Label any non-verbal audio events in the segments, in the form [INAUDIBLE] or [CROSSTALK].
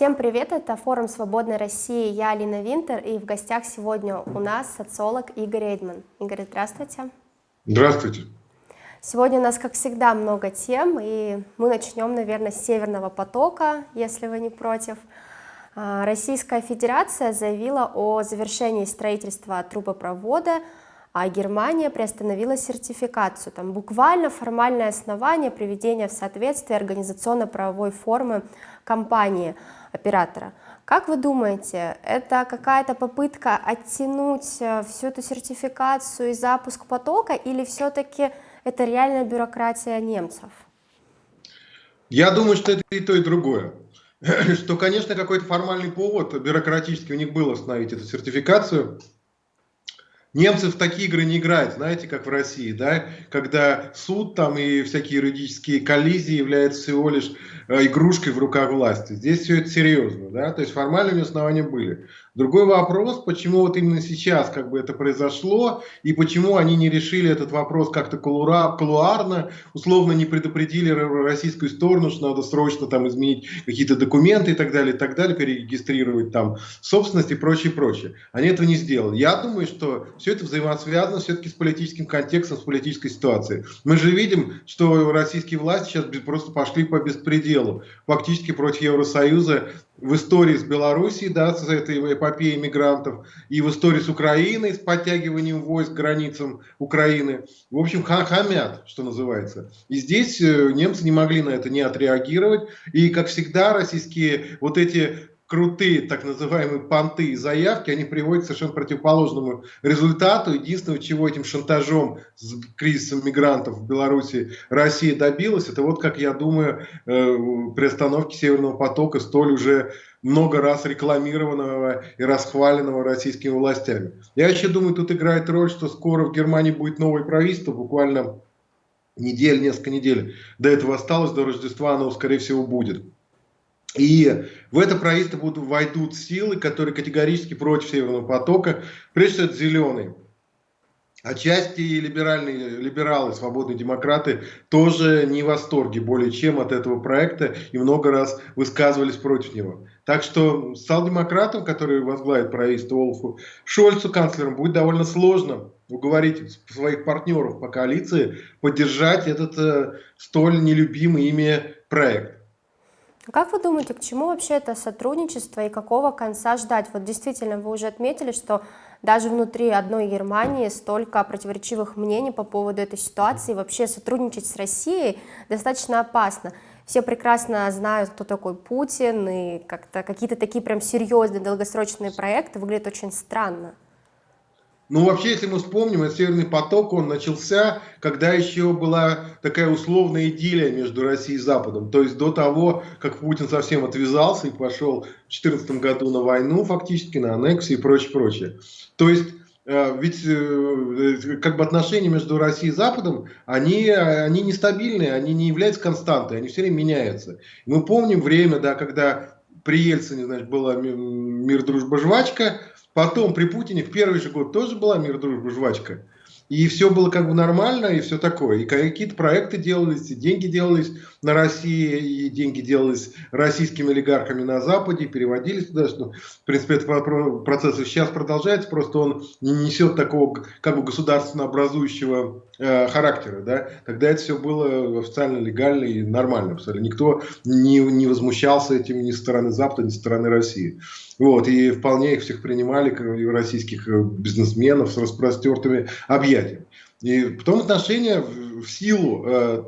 Всем привет, это форум «Свободной России», я Алина Винтер, и в гостях сегодня у нас социолог Игорь Эйдман. Игорь, здравствуйте. Здравствуйте. Сегодня у нас, как всегда, много тем, и мы начнем, наверное, с «Северного потока», если вы не против. А, Российская Федерация заявила о завершении строительства трубопровода, а Германия приостановила сертификацию. Там буквально формальное основание приведения в соответствие организационно-правовой формы компании оператора. Как вы думаете, это какая-то попытка оттянуть э, всю эту сертификацию и запуск потока, или все-таки это реальная бюрократия немцев? Я думаю, что это и то, и другое. [CLEARS THROAT] Что, конечно, какой-то формальный повод бюрократический у них был остановить эту сертификацию, Немцы в такие игры не играют, знаете, как в России, да, когда суд там и всякие юридические коллизии являются всего лишь э, игрушкой в руках власти. Здесь все это серьезно, да, то есть формальными основания были. Другой вопрос, почему вот именно сейчас как бы это произошло, и почему они не решили этот вопрос как-то колуарно, условно не предупредили российскую сторону, что надо срочно там изменить какие-то документы и так далее, и так далее, перерегистрировать там собственность и прочее, прочее. Они этого не сделали. Я думаю, что все это взаимосвязано все-таки с политическим контекстом, с политической ситуацией. Мы же видим, что российские власти сейчас просто пошли по беспределу, фактически против Евросоюза в истории с Белоруссией, да, с этой эпопеей мигрантов, и в истории с Украиной, с подтягиванием войск к границам Украины. В общем, хамят, что называется. И здесь э, немцы не могли на это не отреагировать. И, как всегда, российские вот эти крутые так называемые понты и заявки, они приводят к совершенно противоположному результату. Единственное, чего этим шантажом с кризисом мигрантов в Беларуси Россия добилась, это вот, как я думаю, э, при остановке Северного потока столь уже много раз рекламированного и расхваленного российскими властями. Я еще думаю, тут играет роль, что скоро в Германии будет новое правительство, буквально недель, несколько недель до этого осталось, до Рождества оно, скорее всего, будет. И в это правительство будут, войдут силы, которые категорически против Северного потока, прежде всего это зеленые. Отчасти либеральные, либералы, свободные демократы тоже не в восторге более чем от этого проекта и много раз высказывались против него. Так что социал-демократам, которые возглавят правительство Олафу Шольцу, канцлером, будет довольно сложно уговорить своих партнеров по коалиции поддержать этот э, столь нелюбимый ими проект. Как вы думаете, к чему вообще это сотрудничество и какого конца ждать? Вот действительно, вы уже отметили, что даже внутри одной Германии столько противоречивых мнений по поводу этой ситуации. Вообще сотрудничать с Россией достаточно опасно. Все прекрасно знают, кто такой Путин, и как-то какие-то такие прям серьезные долгосрочные проекты выглядят очень странно. Ну, вообще, если мы вспомним, этот Северный поток, он начался, когда еще была такая условная идиллия между Россией и Западом. То есть до того, как Путин совсем отвязался и пошел в 2014 году на войну, фактически, на аннексию и прочее, прочее. То есть э, ведь э, как бы отношения между Россией и Западом, они, они нестабильные, они не являются константой, они все время меняются. Мы помним время, да, когда при Ельцине, значит, была мир, дружба, жвачка, Потом при Путине в первый же год тоже была мир, дружба, жвачка. И все было как бы нормально, и все такое. И какие-то проекты делались, и деньги делались на России, и деньги делались российскими олигархами на Западе, переводились туда. Что, в принципе, этот процесс сейчас продолжается, просто он не несет такого как бы государственно образующего э, характера. Да? Тогда это все было официально легально и нормально. Абсолютно. Никто не, не возмущался этим ни со стороны Запада, ни со стороны России. Вот, и вполне их всех принимали, российских э, бизнесменов с распростертыми объятиями. И потом отношения в силу э,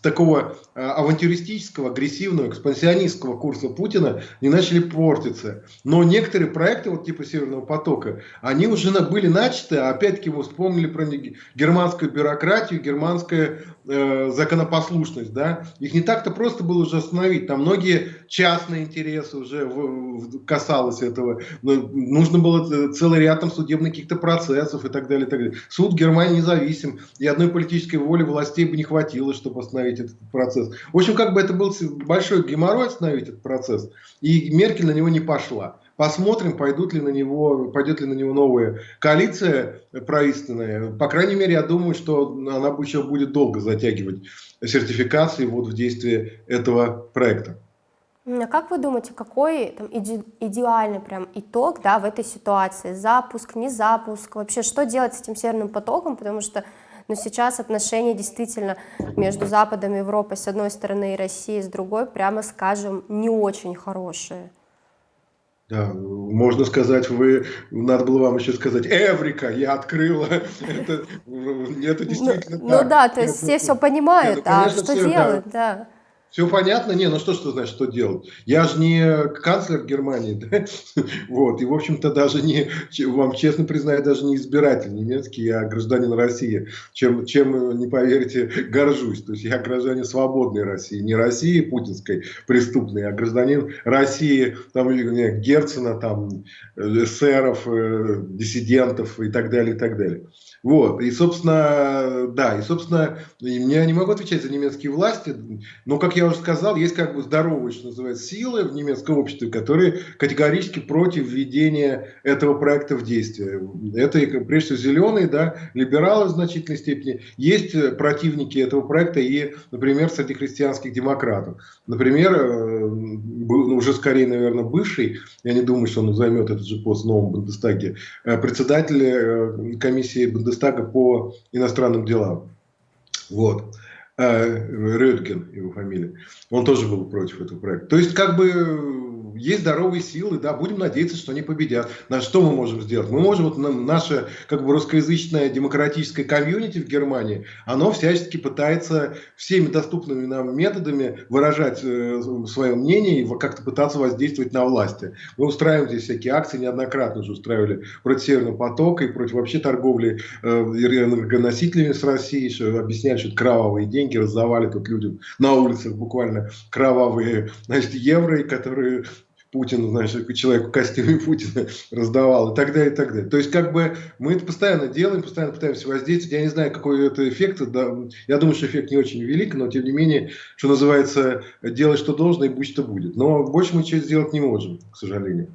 такого авантюристического, агрессивного, экспансионистского курса Путина не начали портиться. Но некоторые проекты, вот типа Северного потока, они уже были начаты, а опять-таки мы вспомнили про германскую бюрократию, германскую э, законопослушность. Да? Их не так-то просто было уже остановить. Там многие частные интересы уже в, в, касалось этого. Нужно было целый ряд там судебных каких-то процессов и так далее. И так далее. Суд Германии независим, и одной политической воли властей бы не хватило, чтобы остановить этот процесс. В общем, как бы это был большой геморрой остановить этот процесс, и Меркель на него не пошла. Посмотрим, пойдут ли на него, пойдет ли на него новая коалиция правительственная. По крайней мере, я думаю, что она еще будет долго затягивать сертификации вот в действие этого проекта. А как вы думаете, какой там, иде идеальный прям итог да, в этой ситуации? Запуск, не запуск? Вообще, что делать с этим Северным потоком? Потому что ну, сейчас отношения действительно между Западом и Европой с одной стороны и Россией с другой, прямо скажем, не очень хорошие. Да, можно сказать, вы, надо было вам еще сказать, Эврика, я открыла, [LAUGHS] это, это действительно ну, так. Ну да, то есть все все понимают, Нет, ну, конечно, а что все, делать, да. да. Все понятно? Не, ну что, что значит, что делать? Я же не канцлер Германии, [LAUGHS] да? Вот, и, в общем-то, даже не, вам честно признаю, даже не избиратель немецкий, я гражданин России, чем, чем, не поверите, [LAUGHS] горжусь. То есть я гражданин свободной России, не России путинской преступной, а гражданин России, там, Герцена, там, эсеров, э, диссидентов и так далее, и так далее. Вот, и, собственно, да, и, собственно, я не могу отвечать за немецкие власти, но, как я уже сказал, есть как бы здоровые, что называется, силы в немецком обществе, которые категорически против введения этого проекта в действие. Это, прежде всего, зеленые, да, либералы в значительной степени. Есть противники этого проекта и, например, среди христианских демократов. Например, э, ну, уже скорее, наверное, бывший, я не думаю, что он займет этот же пост в новом Бундестаге, э, председатель э, комиссии Бундестага по иностранным делам. Вот. Э, Рödgen, его фамилия. Он тоже был против этого проекта. То есть, как бы, есть здоровые силы, да, будем надеяться, что они победят. На что мы можем сделать? Мы можем, вот наше как бы русскоязычное демократическое комьюнити в Германии, оно всячески пытается всеми доступными нам методами выражать э, свое мнение и как-то пытаться воздействовать на власти. Мы устраиваем здесь всякие акции, неоднократно уже устраивали против Северного потока и против вообще торговли э, энергоносителями с Россией, что объясняли, что это кровавые деньги, раздавали тут людям на улицах буквально кровавые значит, евро, которые Путин, значит, человек в костюме Путина [LAUGHS] раздавал и так далее, и так далее. То есть, как бы, мы это постоянно делаем, постоянно пытаемся воздействовать. Я не знаю, какой это эффект. Да, я думаю, что эффект не очень велик, но, тем не менее, что называется, делать, что должно, и будь что будет. Но больше мы ничего сделать не можем, к сожалению.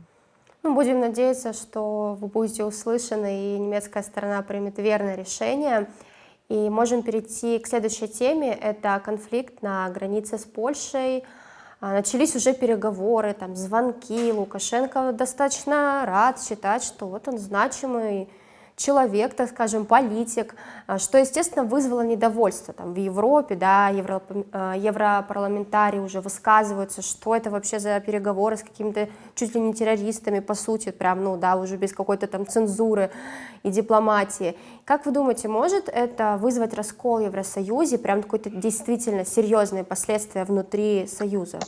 Ну, будем надеяться, что вы будете услышаны, и немецкая сторона примет верное решение. И можем перейти к следующей теме. Это конфликт на границе с Польшей. А, начались уже переговоры, там, звонки, Лукашенко достаточно рад считать, что вот он значимый человек, так скажем, политик, а, что, естественно, вызвало недовольство там, в Европе, да, евро, а, европарламентарии уже высказываются, что это вообще за переговоры с какими-то чуть ли не террористами, по сути, прям, ну, да, уже без какой-то там цензуры и дипломатии. Как вы думаете, может это вызвать раскол в Евросоюзе, прям какое-то действительно серьезные последствия внутри Союза?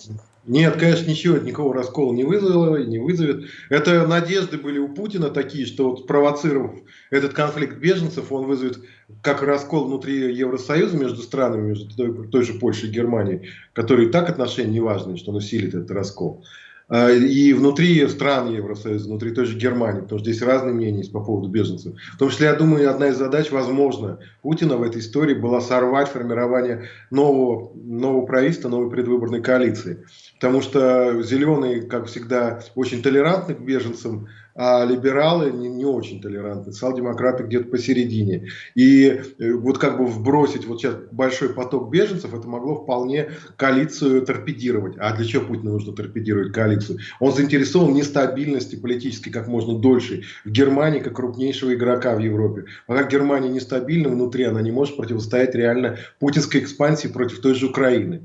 Нет, конечно, ничего, никакого раскола не вызвало не вызовет. Это надежды были у Путина такие, что вот спровоцировав этот конфликт беженцев, он вызовет как раскол внутри Евросоюза между странами, между той, той же Польшей и Германией, которые и так отношения неважные, что он усилит этот раскол. А, и внутри стран Евросоюза, внутри той же Германии, потому что здесь разные мнения по поводу беженцев. В том числе, я думаю, одна из задач, возможно, Путина в этой истории была сорвать формирование нового, нового правительства, новой предвыборной коалиции. Потому что зеленые, как всегда, очень толерантны к беженцам, а либералы не, не очень толерантны, социал-демократы где-то посередине. И э, вот как бы вбросить вот сейчас большой поток беженцев, это могло вполне коалицию торпедировать. А для чего Путину нужно торпедировать коалицию? Он заинтересован в нестабильности политической как можно дольше в Германии, как крупнейшего игрока в Европе. Пока Германия нестабильна внутри, она не может противостоять реально путинской экспансии против той же Украины.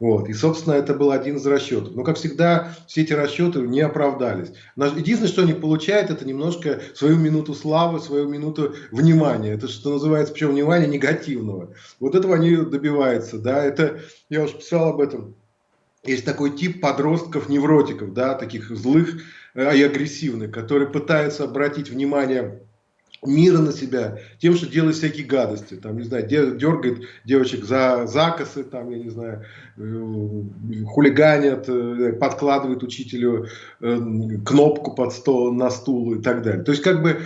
Вот. И, собственно, это был один из расчетов. Но, как всегда, все эти расчеты не оправдались. Единственное, что они получают, это немножко свою минуту славы, свою минуту внимания. Это что называется, причем внимания негативного. Вот этого они добиваются. Да? Это, я уже писал об этом. Есть такой тип подростков-невротиков, да, таких злых э, и агрессивных, которые пытаются обратить внимание мира на себя тем, что делает всякие гадости, там, не знаю, дергает девочек за закосы, там, я не знаю, э, хулиганят, э, подкладывает учителю э, кнопку под стол, на стул и так далее. То есть, как бы,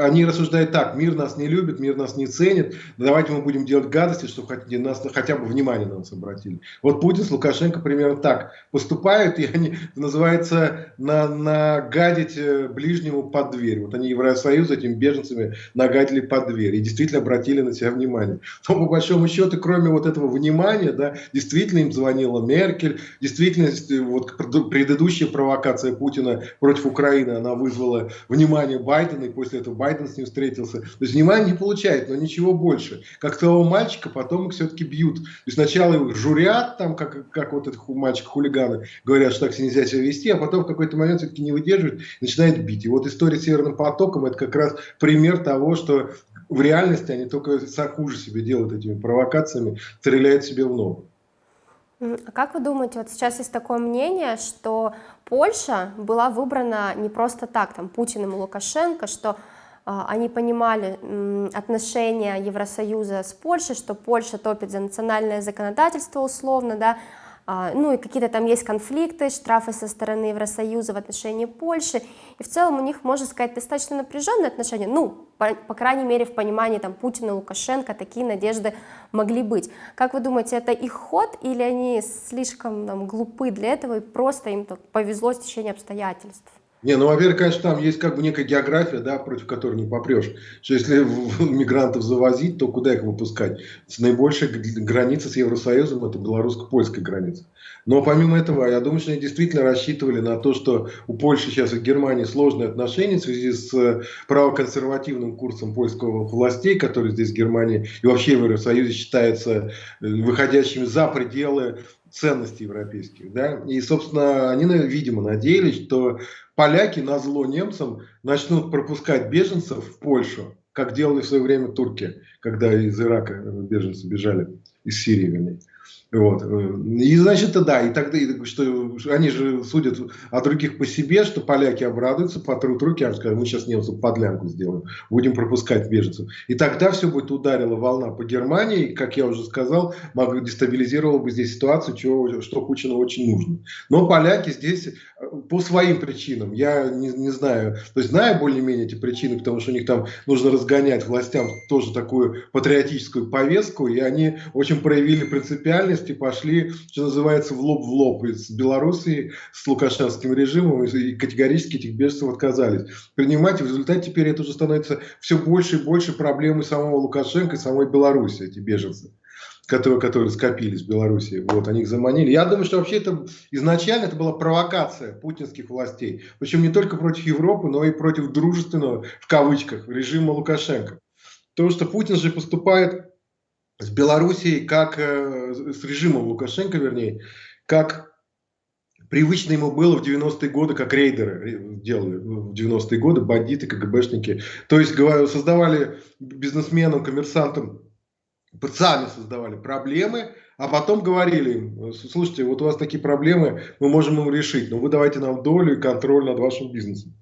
они рассуждают так, мир нас не любит, мир нас не ценит, давайте мы будем делать гадости, чтобы хотя, нас, хотя бы внимание на нас обратили. Вот Путин с Лукашенко примерно так поступают, и они, называется, на, нагадить ближнему под дверь. Вот они Евросоюз этим беженцам беженцами нагадили под дверь и действительно обратили на себя внимание. Но по большому счету, кроме вот этого внимания, да, действительно им звонила Меркель, действительно вот предыдущая провокация Путина против Украины, она вызвала внимание Байдена, и после этого Байден с ним встретился. То есть внимание не получает, но ничего больше. Как того мальчика, потом их все-таки бьют. То есть сначала их журят, там, как, как вот этот мальчик хулиганы, говорят, что так нельзя себя вести, а потом в какой-то момент все-таки не выдерживают, начинает бить. И вот история с Северным потоком, это как раз пример того, что в реальности они только хуже себе делают этими провокациями, стреляют себе в ногу. А как вы думаете, вот сейчас есть такое мнение, что Польша была выбрана не просто так, там, Путиным и Лукашенко, что а, они понимали отношения Евросоюза с Польшей, что Польша топит за национальное законодательство условно, да, ну и какие-то там есть конфликты, штрафы со стороны Евросоюза в отношении Польши, и в целом у них, можно сказать, достаточно напряженные отношения, ну, по, по крайней мере, в понимании там Путина, Лукашенко такие надежды могли быть. Как вы думаете, это их ход или они слишком там, глупы для этого и просто им повезло с течением обстоятельств? Не, ну, во-первых, конечно, там есть как бы некая география, да, против которой не попрешь. Что если [LAUGHS] мигрантов завозить, то куда их выпускать? С наибольшей границей с Евросоюзом это белорусско-польская граница. Но помимо этого, я думаю, что они действительно рассчитывали на то, что у Польши сейчас и Германии сложные отношения в связи с э, правоконсервативным курсом польского властей, который здесь в Германии и вообще в Евросоюзе считается э, выходящими за пределы ценностей европейских. Да? И, собственно, они, видимо, надеялись, что поляки на зло немцам начнут пропускать беженцев в Польшу, как делали в свое время турки, когда из Ирака беженцы бежали, из Сирии, вернее. Вот. И значит, да, и тогда, что они же судят о других по себе, что поляки обрадуются, потрут руки, а скажут, мы сейчас немцев подлянку сделаем, будем пропускать беженцев. И тогда все будет ударила волна по Германии, и, как я уже сказал, мог, дестабилизировала бы здесь ситуацию, чего, что Путину очень нужно. Но поляки здесь э, по своим причинам, я не, не знаю, то есть знаю более-менее эти причины, потому что у них там нужно разгонять властям тоже такую патриотическую повестку, и они очень проявили принципиальность части пошли, что называется, в лоб в лоб с Белоруссией, с лукашенским режимом, и категорически этих беженцев отказались принимать. И в результате теперь это уже становится все больше и больше проблемой самого Лукашенко и самой Беларуси, эти беженцы которые, которые скопились в Беларуси, вот, они их заманили. Я думаю, что вообще это изначально это была провокация путинских властей, причем не только против Европы, но и против дружественного, в кавычках, режима Лукашенко. Потому что Путин же поступает с Белоруссией, как э, с режимом Лукашенко, вернее, как привычно ему было в 90-е годы, как рейдеры делали в 90-е годы, бандиты, КГБшники. То есть создавали бизнесменам, коммерсантам, сами создавали проблемы, а потом говорили им, слушайте, вот у вас такие проблемы, мы можем им решить, но вы давайте нам долю и контроль над вашим бизнесом.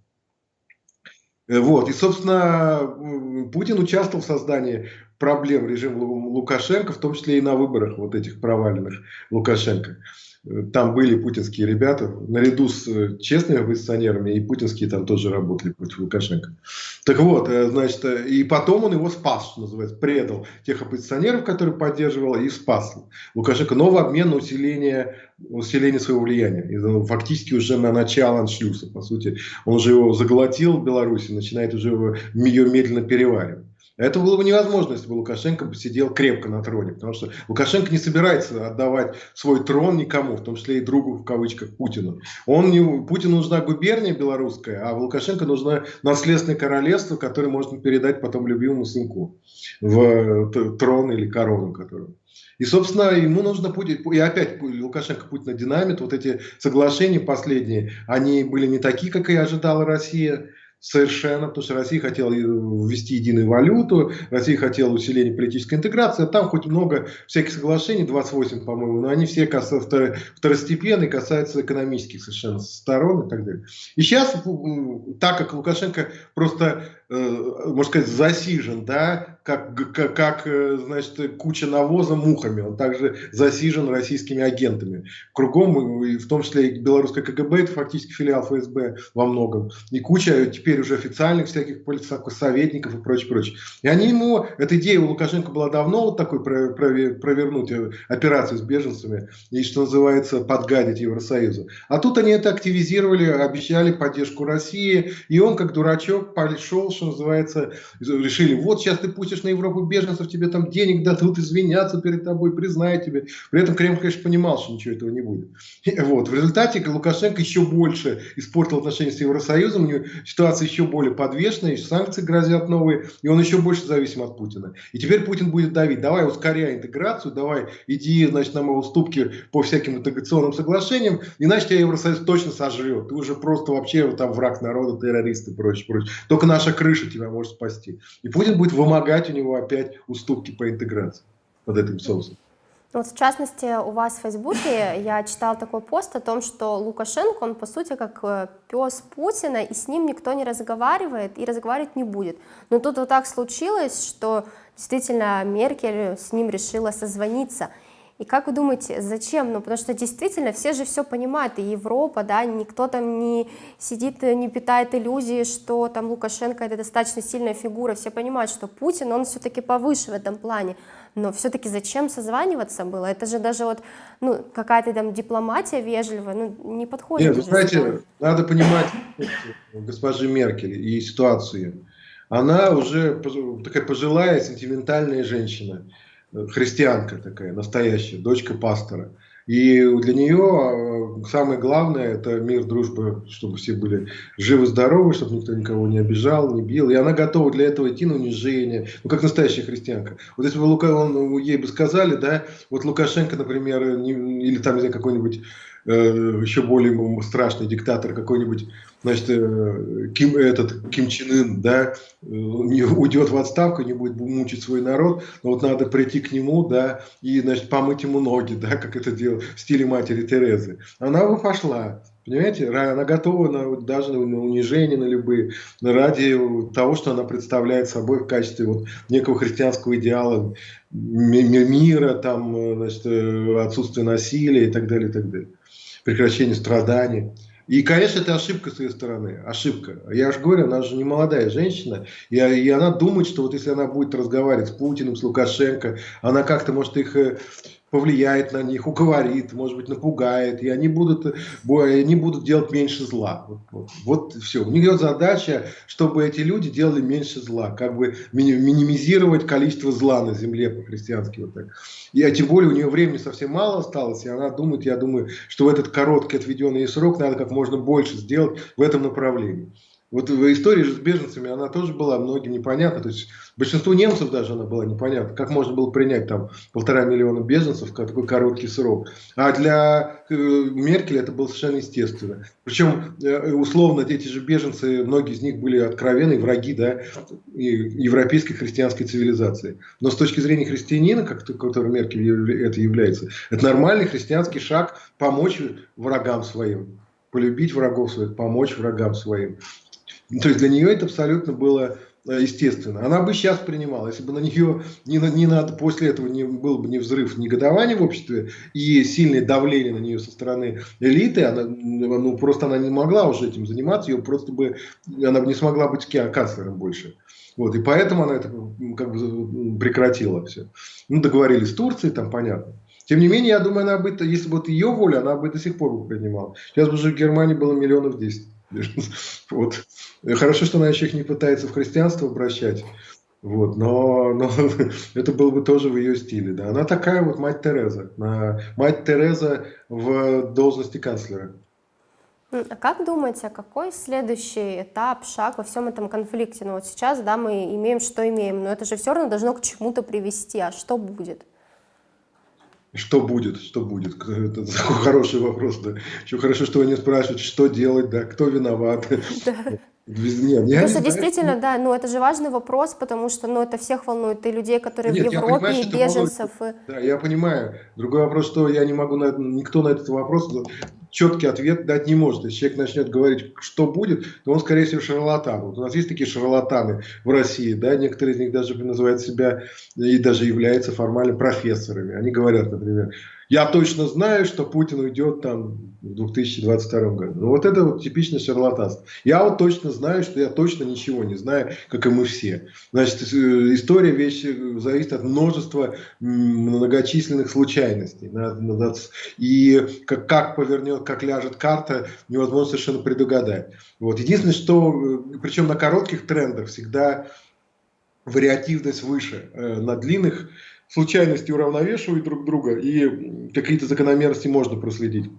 Э, вот. И, собственно, Путин участвовал в создании проблем режима Лукашенко, в том числе и на выборах вот этих проваленных Лукашенко. Там были путинские ребята, наряду с э, честными оппозиционерами, и путинские там тоже работали против Лукашенко. Так вот, э, значит, э, и потом он его спас, что называется, предал тех оппозиционеров, которые поддерживал, и спас Лукашенко, но в обмен на усиление, усиление своего влияния. И фактически уже на начало аншлюса, по сути. Он уже его заглотил в Беларуси, начинает уже ее медленно переваривать. Это было бы невозможно, если бы Лукашенко сидел крепко на троне, потому что Лукашенко не собирается отдавать свой трон никому, в том числе и другу, в кавычках, Путину. Он не, Путину нужна губерния белорусская, а Лукашенко нужно наследственное королевство, которое можно передать потом любимому сынку в трон или корону. Которую. И, собственно, ему нужно Путин, и опять Лукашенко Путина динамит, вот эти соглашения последние, они были не такие, как и ожидала Россия, Совершенно, потому что Россия хотела ввести единую валюту, Россия хотела усиления политической интеграции, а там хоть много всяких соглашений, 28, по-моему, но они все второстепенные, касаются экономических совершенно сторон и так далее. И сейчас, так как Лукашенко просто, э, можно сказать, засижен, да, как, как, как э, значит, куча навоза мухами. Он также засижен российскими агентами. Кругом, в том числе и белорусское КГБ, это фактически филиал ФСБ во многом. И куча теперь уже официальных всяких советников и прочее, прочее. И они ему, эта идея у Лукашенко была давно вот такой провернуть э, операцию с беженцами и, что называется, подгадить Евросоюзу. А тут они это активизировали, обещали поддержку России, и он, как дурачок, пошел, что называется, решили, вот сейчас ты пустишь на Европу беженцев, тебе там денег дадут, извиняться перед тобой, признают тебе. При этом Кремль, конечно, понимал, что ничего этого не будет. Вот. В результате Лукашенко еще больше испортил отношения с Евросоюзом, у него ситуация еще более подвешенная, санкции грозят новые, и он еще больше зависим от Путина. И теперь Путин будет давить, давай ускоряй интеграцию, давай иди, значит, на мои уступки по всяким интеграционным соглашениям, иначе тебя Евросоюз точно сожрет. Ты уже просто вообще там враг народа, террорист и прочее, прочее. Только наша крыша тебя может спасти. И Путин будет вымогать у него опять уступки по интеграции под этим соусом. Вот в частности, у вас в Фейсбуке я читал такой пост о том, что Лукашенко, он по сути как э, пес Путина, и с ним никто не разговаривает и разговаривать не будет. Но тут вот так случилось, что действительно Меркель с ним решила созвониться. И как вы думаете, зачем? Ну, потому что действительно все же все понимают, и Европа, да, никто там не сидит, не питает иллюзии, что там Лукашенко это достаточно сильная фигура, все понимают, что Путин, он все-таки повыше в этом плане, но все-таки зачем созваниваться было? Это же даже вот, ну, какая-то там дипломатия вежливая, ну, не подходит. Нет, вы знаете, надо понимать госпожи Меркель и ситуацию. Она уже такая пожилая, сентиментальная женщина христианка такая, настоящая, дочка пастора. И для нее э, самое главное это мир, дружба, чтобы все были живы-здоровы, чтобы никто никого не обижал, не бил. И она готова для этого идти на унижение, ну как настоящая христианка. Вот если бы Лука, он, ей бы сказали, да, вот Лукашенко, например, не, или там, не знаю, какой-нибудь еще более страшный диктатор какой-нибудь, значит, э, Ким, этот Ким Чен Ын, да, э, не уйдет в отставку, не будет мучить свой народ, но вот надо прийти к нему, да, и, значит, помыть ему ноги, [LAUGHS] да, как это делал в стиле матери Терезы. Она бы пошла, Понимаете, она готова на, даже на унижение, на любые, ради того, что она представляет собой в качестве вот некого христианского идеала мира, там, э, значит, отсутствия насилия и так далее, и так далее прекращение страданий. И, конечно, это ошибка с ее стороны. Ошибка. Я же говорю, она же не молодая женщина. И, и она думает, что вот если она будет разговаривать с Путиным, с Лукашенко, она как-то может их э, повлияет на них, уговорит, может быть, напугает, и они будут, они будут делать меньше зла. Вот, вот, вот все. У нее задача, чтобы эти люди делали меньше зла, как бы минимизировать количество зла на земле по-христиански. Вот так. И, а тем более у нее времени совсем мало осталось, и она думает, я думаю, что в этот короткий отведенный срок надо как можно больше сделать в этом направлении. Вот в истории с беженцами она тоже была многим непонятна. То есть большинству немцев даже она была непонятна. Как можно было принять там полтора миллиона беженцев в такой короткий срок. А для э, Меркель это было совершенно естественно. Причем э, условно эти же беженцы, многие из них были откровенные враги да, европейской христианской цивилизации. Но с точки зрения христианина, как, который Меркель это является, это нормальный христианский шаг помочь врагам своим полюбить врагов своих, помочь врагам своим. [LAUGHS] То есть для нее это абсолютно было э, естественно. Она бы сейчас принимала, если бы на нее [LAUGHS] не, не надо, после этого не, был бы не взрыв негодования в обществе и сильное давление на нее со стороны элиты, она, ну, просто она не могла уже этим заниматься, ее просто бы, она бы не смогла быть канцлером больше. Вот, и поэтому она это как бы прекратила все. Ну, договорились с Турцией, там понятно. Тем не менее, я думаю, она бы, если бы вот ее воля, она бы до сих пор бы принимала. Сейчас бы уже в Германии было миллионов десять. [LAUGHS] Вот. Хорошо, что она еще их не пытается в христианство обращать. Вот, но, но [LAUGHS] это было бы тоже в ее стиле. Да. Она такая вот мать Тереза. Мать Тереза в должности канцлера. А как думаете, какой следующий этап, шаг во всем этом конфликте? Ну вот сейчас, да, мы имеем, что имеем, но это же все равно должно к чему-то привести. А что будет? Что будет, что будет? Это [LAUGHS] такой хороший вопрос, да. Еще хорошо, что вы не спрашиваете, что делать, да, кто виноват. [LAUGHS] Да. Нет, я Просто действительно, да, ну это же важный вопрос, потому что, ну это всех волнует, и людей, которые Нет, в Европе, понимаю, и беженцев. Волнует. И... Да, я понимаю. Другой вопрос, что я не могу, на, никто на этот вопрос четкий ответ дать не может. Если человек начнет говорить, что будет, то он, скорее всего, шарлатан. Вот у нас есть такие шарлатаны в России, да, некоторые из них даже называют себя и даже являются формально профессорами. Они говорят, например, я точно знаю, что Путин уйдет там в 2022 году. Ну вот это вот типичное шарлатанство. Я вот точно знаю, что я точно ничего не знаю, как и мы все. Значит, э, история вещи э, зависит от множества многочисленных случайностей. И как, как повернет, как ляжет карта, невозможно совершенно предугадать. Вот. Единственное, что, э, причем на коротких трендах всегда вариативность выше. На длинных случайности уравновешивают друг друга, и какие-то закономерности можно проследить.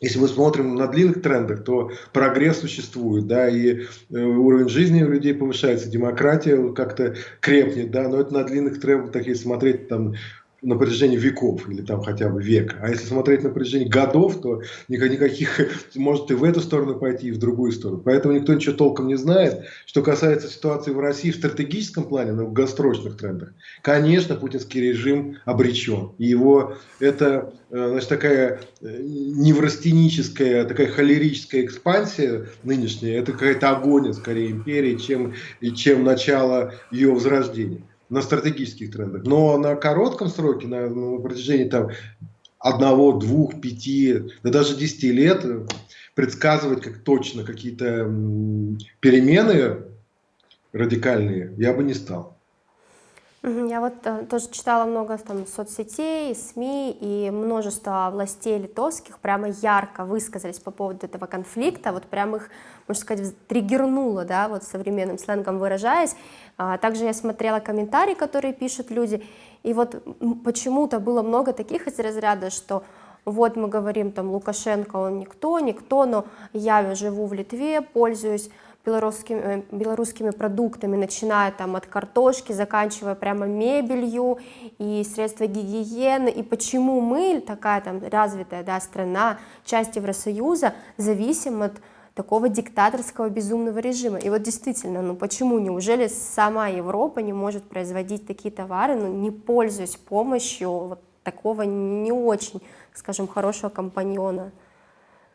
Если мы смотрим на длинных трендах, то прогресс существует, да, и э, уровень жизни у людей повышается, демократия как-то крепнет, да, но это на длинных трендах, если смотреть там на протяжении веков или там хотя бы века. А если смотреть на протяжении годов, то никаких [LAUGHS] может и в эту сторону пойти, и в другую сторону. Поэтому никто ничего толком не знает. Что касается ситуации в России в стратегическом плане, на долгосрочных трендах, конечно, путинский режим обречен. И его это э, значит, такая э, неврастеническая, такая холерическая экспансия нынешняя, это какая-то агония скорее империи, чем, чем начало ее возрождения на стратегических трендах. Но на коротком сроке, на, на протяжении там, одного, двух, пяти, да даже десяти лет предсказывать как точно какие-то перемены радикальные я бы не стал. Я вот э, тоже читала много там соцсетей, СМИ, и множество властей литовских прямо ярко высказались по поводу этого конфликта, вот прям их, можно сказать, триггернуло, да, вот современным сленгом выражаясь. А также я смотрела комментарии, которые пишут люди, и вот почему-то было много таких из разряда, что вот мы говорим, там, Лукашенко, он никто, никто, но я живу в Литве, пользуюсь белорусскими, э, белорусскими продуктами, начиная там от картошки, заканчивая прямо мебелью и средства гигиены, и почему мы, такая там развитая да, страна, часть Евросоюза, зависим от такого диктаторского безумного режима. И вот действительно, ну почему, неужели сама Европа не может производить такие товары, ну не пользуясь помощью вот такого не очень, скажем, хорошего компаньона?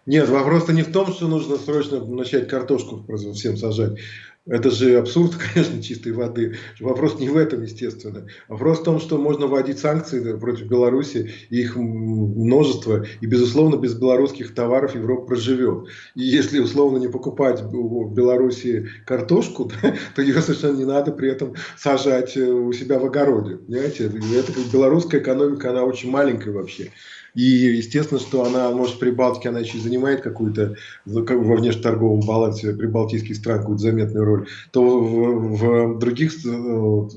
Нет, вопрос-то не в том, что нужно срочно начать картошку всем сажать. Это же абсурд, [LAUGHS] конечно, чистой воды. Вопрос не в этом, естественно. Вопрос в том, что можно вводить санкции против Беларуси, их множество, и, безусловно, без белорусских товаров Европа проживет. И если, условно, не покупать в Беларуси картошку, [LAUGHS] то ее совершенно не надо при этом сажать э, у себя в огороде. Понимаете? Это белорусская экономика, она очень маленькая вообще. И естественно, что она, может, при Балтике она еще занимает какую-то во внешнеторговом балансе прибалтийских стран какую-то заметную роль, то в, в других, э,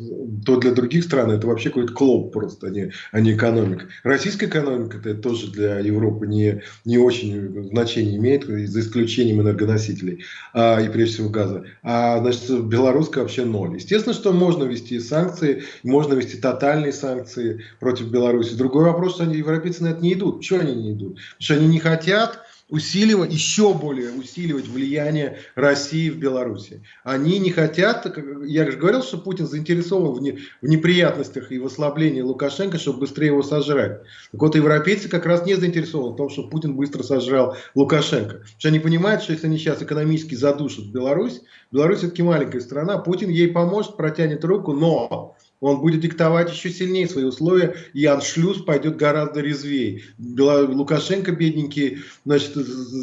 то для других стран это вообще какой-то клоп просто, а не, а не экономика. Российская экономика это тоже для Европы не, не очень значение имеет, за исключением энергоносителей а, и прежде всего газа. А значит, белорусская вообще ноль. Естественно, что можно ввести санкции, можно ввести тотальные санкции против Беларуси. Другой вопрос, что они, европейцы на это не идут. Почему они не идут? Потому что они не хотят усиливать, еще более усиливать влияние России в Беларуси. Они не хотят, я же говорил, что Путин заинтересован в, не, в неприятностях и в ослаблении Лукашенко, чтобы быстрее его сожрать. Так вот, европейцы как раз не заинтересованы в том, чтобы Путин быстро сожрал Лукашенко. Потому что они понимают, что если они сейчас экономически задушат Беларусь, Беларусь все-таки маленькая страна, Путин ей поможет, протянет руку, но он будет диктовать еще сильнее свои условия, и аншлюз пойдет гораздо резвее. Лукашенко, бедненький, значит,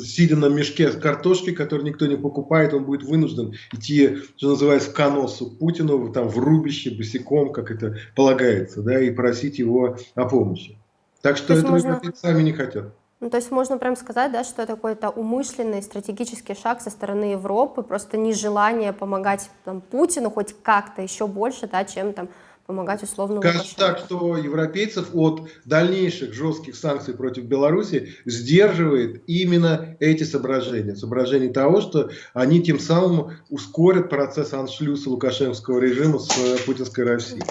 сидя на мешке с картошкой, который никто не покупает, он будет вынужден идти, что называется, в коносу Путину, там, в рубище, босиком, как это полагается, да, и просить его о помощи. Так что это можно... сами не хотят. Ну, то есть можно прям сказать, да, что это какой-то умышленный стратегический шаг со стороны Европы, просто нежелание помогать там, Путину хоть как-то еще больше, да, чем там помогать условно Скажем так, что европейцев от дальнейших жестких санкций против Беларуси сдерживает именно эти соображения. Соображения того, что они тем самым ускорят процесс аншлюса лукашенковского режима с э, путинской Россией.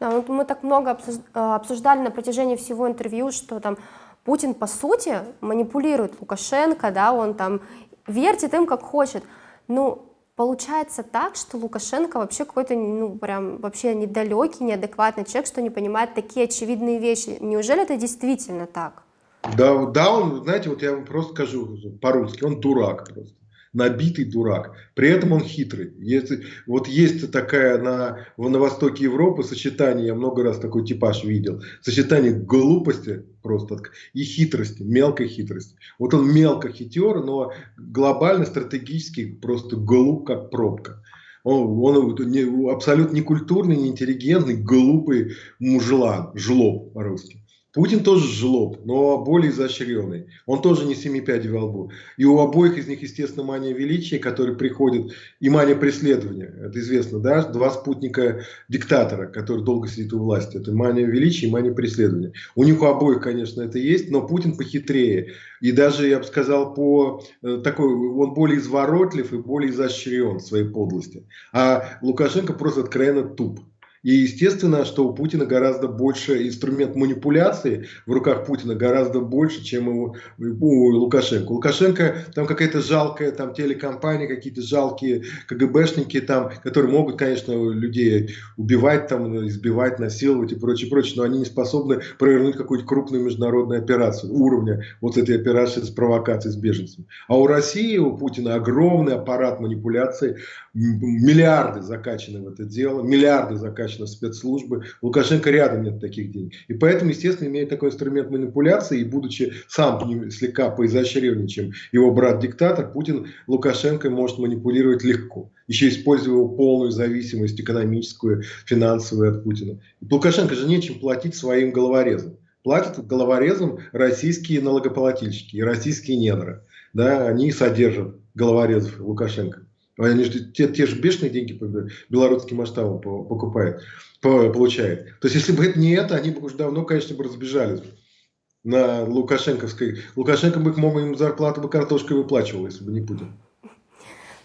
Да, вот мы так много э, обсуждали на протяжении всего интервью, что там Путин, по сути, манипулирует Лукашенко, да, он там вертит им как хочет. Ну, Получается так, что Лукашенко вообще какой-то, ну, прям вообще недалекий, неадекватный человек, что не понимает такие очевидные вещи. Неужели это действительно так? Да, да, он, знаете, вот я вам просто скажу по-русски, он дурак просто набитый дурак. При этом он хитрый. Если, вот есть такая на, на востоке Европы сочетание, я много раз такой типаж видел, сочетание глупости просто и хитрости, мелкой хитрости. Вот он мелко хитер, но глобально стратегически просто глуп, как пробка. Он, он не, абсолютно некультурный, неинтеллигентный, глупый мужлан, жлоб по-русски. Путин тоже жлоб, но более изощренный. Он тоже не семи пядей во лбу. И у обоих из них, естественно, мания величия, который приходит, и мания преследования. Это известно, да? Два спутника диктатора, который долго сидит у власти. Это мания величия и мания преследования. У них у обоих, конечно, это есть, но Путин похитрее. И даже, я бы сказал, по э, такой, он более изворотлив и более изощрен в своей подлости. А Лукашенко просто откровенно туп. И естественно, что у Путина гораздо больше инструмент манипуляции в руках Путина гораздо больше, чем у, у Лукашенко. Лукашенко там какая-то жалкая там телекомпания, какие-то жалкие КГБшники там, которые могут, конечно, людей убивать, там, избивать, насиловать и прочее, прочее, но они не способны провернуть какую-то крупную международную операцию уровня вот этой операции с провокацией с беженцами. А у России, у Путина огромный аппарат манипуляции, миллиарды закачаны в это дело, миллиарды закачаны достаточно спецслужбы. Лукашенко рядом нет таких денег. И поэтому, естественно, имеет такой инструмент манипуляции, и будучи сам слегка поизощреннее, чем его брат-диктатор, Путин Лукашенко может манипулировать легко. Еще используя его полную зависимость экономическую, финансовую от Путина. И Лукашенко же нечем платить своим головорезам. Платят головорезам российские налогоплательщики и российские недры. Да, они содержат головорезов Лукашенко. Они же те, те же бешеные деньги по белорусским масштабам покупают, получают. То есть, если бы это не это, они бы уже давно, конечно, бы разбежались на Лукашенковской. Лукашенко бы, мог им зарплату бы картошкой выплачивал, если бы не Путин.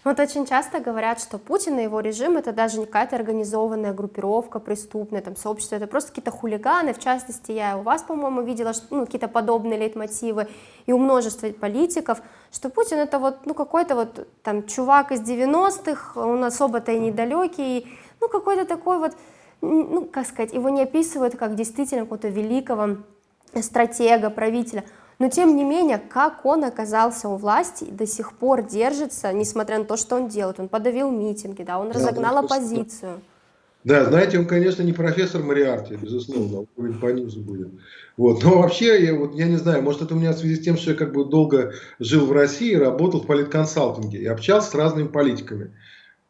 Вот очень часто говорят, что Путин и его режим это даже не какая-то организованная группировка преступная, там, сообщество, это просто какие-то хулиганы, в частности, я у вас, по-моему, видела ну, какие-то подобные лейтмотивы, и у множества политиков, что Путин это вот, ну, какой-то вот там чувак из 90-х, он особо-то и недалекий, ну, какой-то такой вот, ну, как сказать, его не описывают как действительно какого-то великого стратега, правителя, но тем не менее, как он оказался у власти и до сих пор держится, несмотря на то, что он делает. Он подавил митинги, да, он да, разогнал оппозицию. Да, знаете, он, конечно, не профессор Мариарти, безусловно, уровень пониже будет. Вот. Но вообще, я, вот, я не знаю, может это у меня в связи с тем, что я как бы долго жил в России, работал в политконсалтинге и общался с разными политиками.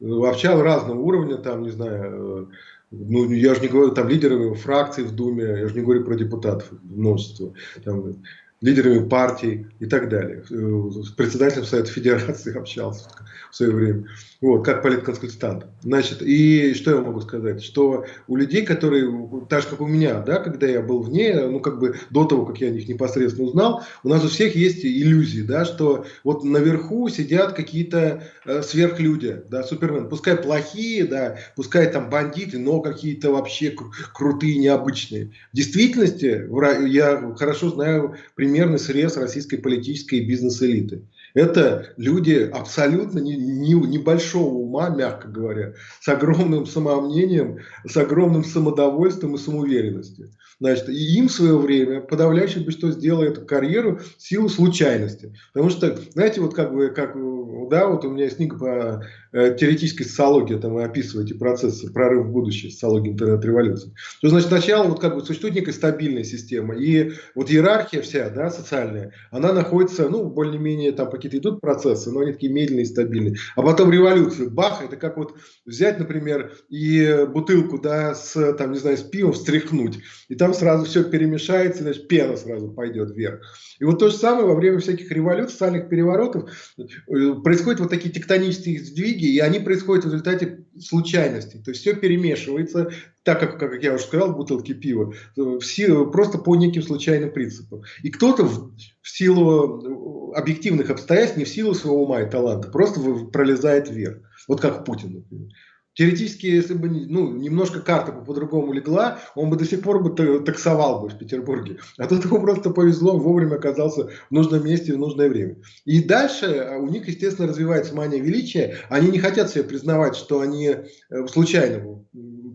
Общал разного уровня, там, не знаю, ну, я же не говорю, там лидеры фракций в Думе, я же не говорю про депутатов, множество. Там, лидерами партий и так далее. С председателем Совета Федерации [LAUGHS] общался в свое время вот, как политконсультант. Значит, и что я могу сказать? Что у людей, которые, так же как у меня, да, когда я был вне, ну, как бы до того, как я о них непосредственно узнал, у нас у всех есть иллюзии, да, что вот наверху сидят какие-то э, сверхлюди, да, супермен, пускай плохие, да, пускай там бандиты, но какие-то вообще кру крутые, необычные. В действительности, я хорошо знаю примерный срез российской политической и бизнес-элиты. Это люди абсолютно не, не, небольшого ума, мягко говоря, с огромным самомнением, с огромным самодовольством и самоуверенностью. Значит, и им в свое время подавляющее большинство сделало эту карьеру в силу случайности. Потому что, знаете, вот как бы, как, да, вот у меня есть книга по теоретической социологии, там вы описываете процессы, прорыв в будущее, социологии интернет-революции. То, значит, сначала вот как бы существует некая стабильная система, и вот иерархия вся, да, социальная, она находится, ну, более-менее там какие-то идут процессы, но они такие медленные и стабильные. А потом революция, бах, это как вот взять, например, и бутылку, да, с, там, не знаю, с пивом встряхнуть, и там сразу все перемешается, значит, пена сразу пойдет вверх. И вот то же самое во время всяких революций, социальных переворотов э, происходят вот такие тектонические сдвиги, и они происходят в результате случайностей. То есть все перемешивается, так как, как я уже сказал, бутылки пива, в силу, просто по неким случайным принципам. И кто-то в, в силу объективных обстоятельств, не в силу своего ума и таланта, просто пролезает вверх. Вот как Путин, например. Теоретически, если бы ну, немножко карта по-другому легла, он бы до сих пор бы таксовал бы в Петербурге. А тут ему просто повезло, вовремя оказался в нужном месте в нужное время. И дальше а, у них, естественно, развивается мания величия. Они не хотят себе признавать, что они э, случайно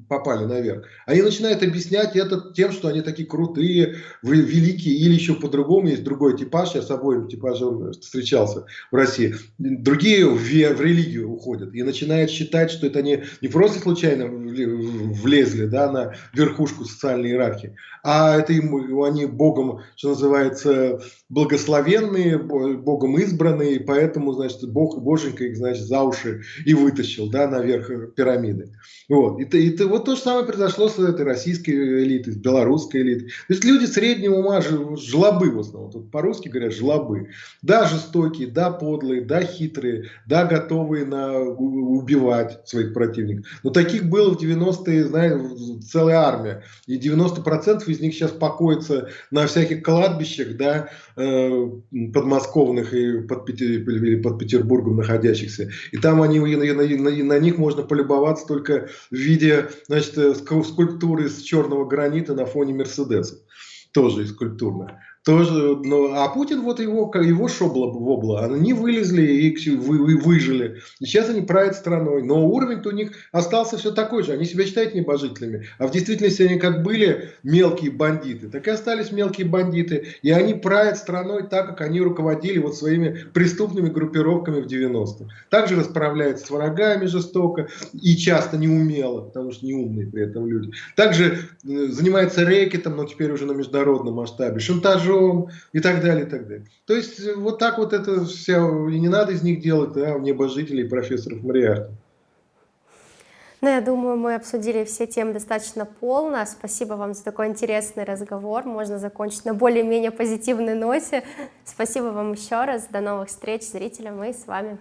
попали наверх, они начинают объяснять это тем, что они такие крутые, великие, или еще по-другому, есть другой типаж, я с обоим типажем встречался в России, другие в, в религию уходят и начинают считать, что это не, не просто случайно влезли да, на верхушку социальной иерархии, а это им, они Богом, что называется, благословенные, Богом избранные, поэтому, значит, Бог, Боженька их, значит, за уши и вытащил, да, наверх пирамиды. Вот. И, и, и вот то же самое произошло с этой российской элитой, с белорусской элитой. То есть люди среднего ума, жлобы в основном, тут по-русски говорят жлобы. Да, жестокие, да, подлые, да, хитрые, да, готовые на, убивать своих противников. Но таких было в 90-е, знаете, целая армия. И 90% из них сейчас покоятся на всяких кладбищах, да, э, подмосковных и под, под Петербургом находящихся. И там они, на, на, на них можно полюбоваться только в виде значит, э, скульптуры из черного гранита на фоне Мерседеса. Тоже из скульптурная тоже, ну, а Путин, вот его, его шобла вобла, они вылезли и вы, вы, выжили. Сейчас они правят страной. Но уровень-то у них остался все такой же. Они себя считают небожителями. А в действительности они как были мелкие бандиты, так и остались мелкие бандиты. И они правят страной так, как они руководили вот своими преступными группировками в 90-х. Также расправляются с врагами жестоко и часто неумело, потому что неумные при этом люди. Также э, занимается рэкетом, но теперь уже на международном масштабе, шантажом мечом и так далее, и так далее. То есть э, вот так вот это все, и не надо из них делать да, небожителей профессоров Мариарта. Ну, я думаю, мы обсудили все темы достаточно полно. Спасибо вам за такой интересный разговор. Можно закончить на более-менее позитивной ноте. Спасибо вам еще раз. До новых встреч зрителям и с вами.